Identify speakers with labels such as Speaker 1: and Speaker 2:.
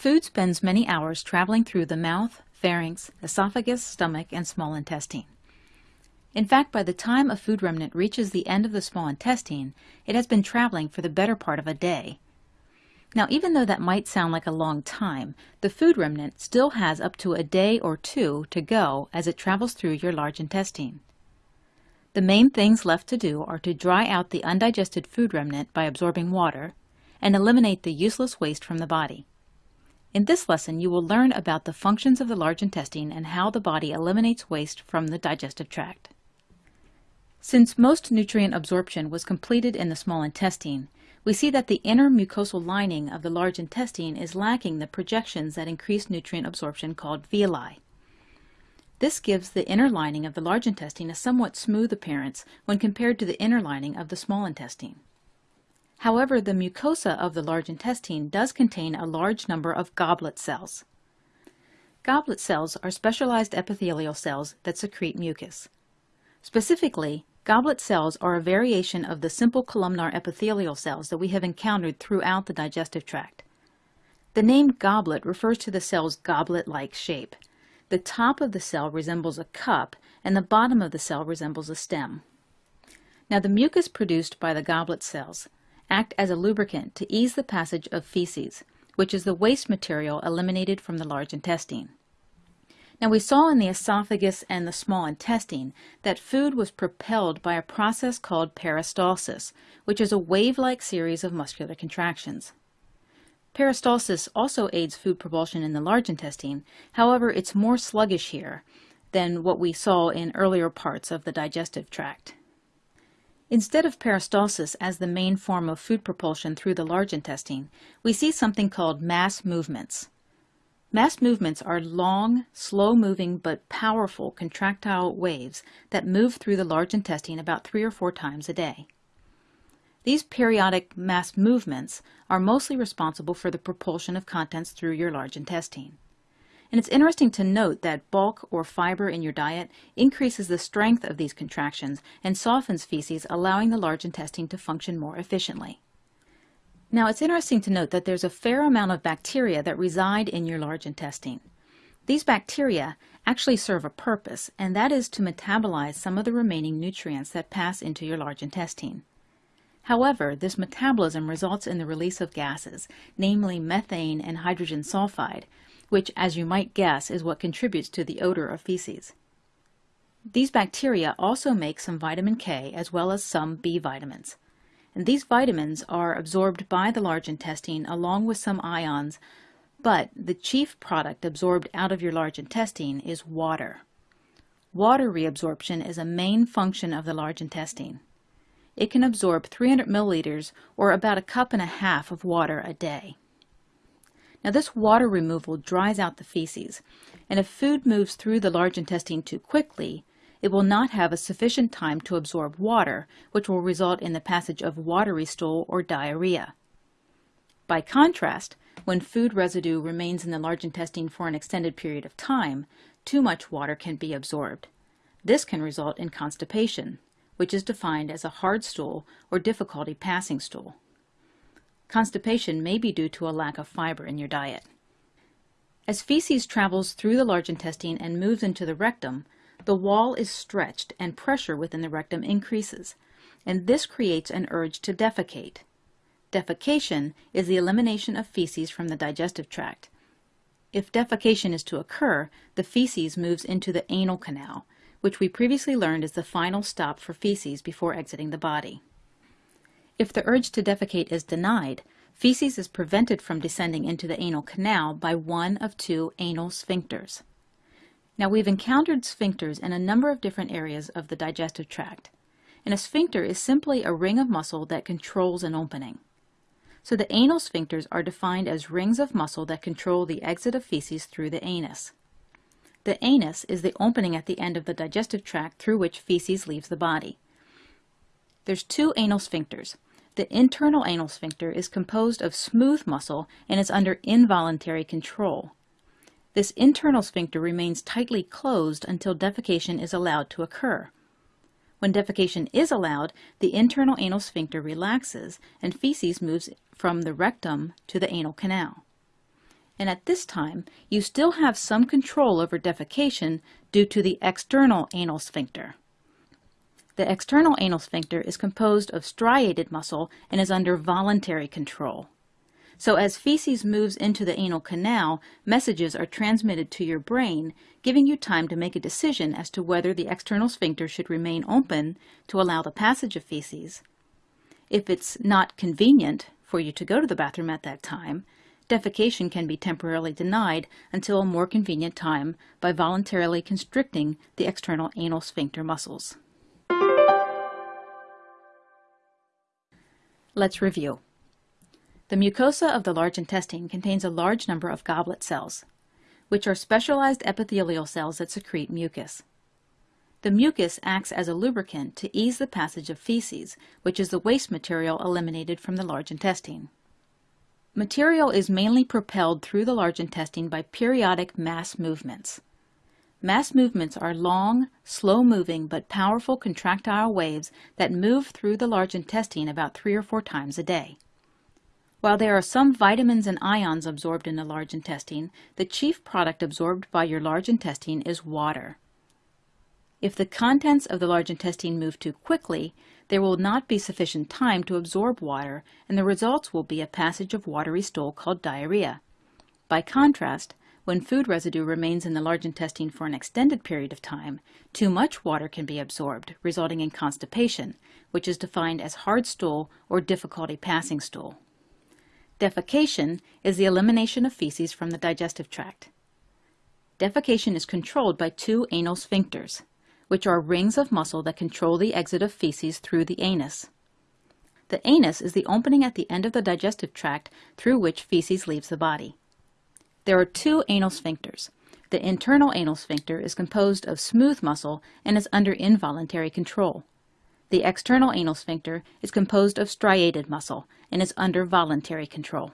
Speaker 1: Food spends many hours traveling through the mouth, pharynx, esophagus, stomach, and small intestine. In fact, by the time a food remnant reaches the end of the small intestine, it has been traveling for the better part of a day. Now, even though that might sound like a long time, the food remnant still has up to a day or two to go as it travels through your large intestine. The main things left to do are to dry out the undigested food remnant by absorbing water and eliminate the useless waste from the body. In this lesson, you will learn about the functions of the large intestine and how the body eliminates waste from the digestive tract. Since most nutrient absorption was completed in the small intestine, we see that the inner mucosal lining of the large intestine is lacking the projections that increase nutrient absorption called villi. This gives the inner lining of the large intestine a somewhat smooth appearance when compared to the inner lining of the small intestine. However, the mucosa of the large intestine does contain a large number of goblet cells. Goblet cells are specialized epithelial cells that secrete mucus. Specifically, goblet cells are a variation of the simple columnar epithelial cells that we have encountered throughout the digestive tract. The name goblet refers to the cell's goblet-like shape. The top of the cell resembles a cup and the bottom of the cell resembles a stem. Now the mucus produced by the goblet cells act as a lubricant to ease the passage of feces, which is the waste material eliminated from the large intestine. Now we saw in the esophagus and the small intestine that food was propelled by a process called peristalsis, which is a wave-like series of muscular contractions. Peristalsis also aids food propulsion in the large intestine, however it's more sluggish here than what we saw in earlier parts of the digestive tract. Instead of peristalsis as the main form of food propulsion through the large intestine, we see something called mass movements. Mass movements are long, slow-moving but powerful contractile waves that move through the large intestine about three or four times a day. These periodic mass movements are mostly responsible for the propulsion of contents through your large intestine. And it's interesting to note that bulk or fiber in your diet increases the strength of these contractions and softens feces, allowing the large intestine to function more efficiently. Now it's interesting to note that there's a fair amount of bacteria that reside in your large intestine. These bacteria actually serve a purpose, and that is to metabolize some of the remaining nutrients that pass into your large intestine. However, this metabolism results in the release of gases, namely methane and hydrogen sulfide, which, as you might guess, is what contributes to the odor of feces. These bacteria also make some vitamin K as well as some B vitamins. And these vitamins are absorbed by the large intestine along with some ions, but the chief product absorbed out of your large intestine is water. Water reabsorption is a main function of the large intestine. It can absorb 300 milliliters or about a cup and a half of water a day. Now this water removal dries out the feces, and if food moves through the large intestine too quickly, it will not have a sufficient time to absorb water, which will result in the passage of watery stool or diarrhea. By contrast, when food residue remains in the large intestine for an extended period of time, too much water can be absorbed. This can result in constipation, which is defined as a hard stool or difficulty passing stool. Constipation may be due to a lack of fiber in your diet. As feces travels through the large intestine and moves into the rectum, the wall is stretched and pressure within the rectum increases, and this creates an urge to defecate. Defecation is the elimination of feces from the digestive tract. If defecation is to occur, the feces moves into the anal canal, which we previously learned is the final stop for feces before exiting the body. If the urge to defecate is denied, feces is prevented from descending into the anal canal by one of two anal sphincters. Now we've encountered sphincters in a number of different areas of the digestive tract. And a sphincter is simply a ring of muscle that controls an opening. So the anal sphincters are defined as rings of muscle that control the exit of feces through the anus. The anus is the opening at the end of the digestive tract through which feces leaves the body. There's two anal sphincters, the internal anal sphincter is composed of smooth muscle and is under involuntary control. This internal sphincter remains tightly closed until defecation is allowed to occur. When defecation is allowed, the internal anal sphincter relaxes and feces moves from the rectum to the anal canal. and at this time you still have some control over defecation due to the external anal sphincter. The external anal sphincter is composed of striated muscle and is under voluntary control. So as feces moves into the anal canal, messages are transmitted to your brain, giving you time to make a decision as to whether the external sphincter should remain open to allow the passage of feces. If it's not convenient for you to go to the bathroom at that time, defecation can be temporarily denied until a more convenient time by voluntarily constricting the external anal sphincter muscles. Let's review. The mucosa of the large intestine contains a large number of goblet cells, which are specialized epithelial cells that secrete mucus. The mucus acts as a lubricant to ease the passage of feces, which is the waste material eliminated from the large intestine. Material is mainly propelled through the large intestine by periodic mass movements. Mass movements are long, slow-moving but powerful contractile waves that move through the large intestine about three or four times a day. While there are some vitamins and ions absorbed in the large intestine, the chief product absorbed by your large intestine is water. If the contents of the large intestine move too quickly, there will not be sufficient time to absorb water, and the results will be a passage of watery stool called diarrhea. By contrast, when food residue remains in the large intestine for an extended period of time, too much water can be absorbed, resulting in constipation, which is defined as hard stool or difficulty passing stool. Defecation is the elimination of feces from the digestive tract. Defecation is controlled by two anal sphincters, which are rings of muscle that control the exit of feces through the anus. The anus is the opening at the end of the digestive tract through which feces leaves the body. There are two anal sphincters. The internal anal sphincter is composed of smooth muscle and is under involuntary control. The external anal sphincter is composed of striated muscle and is under voluntary control.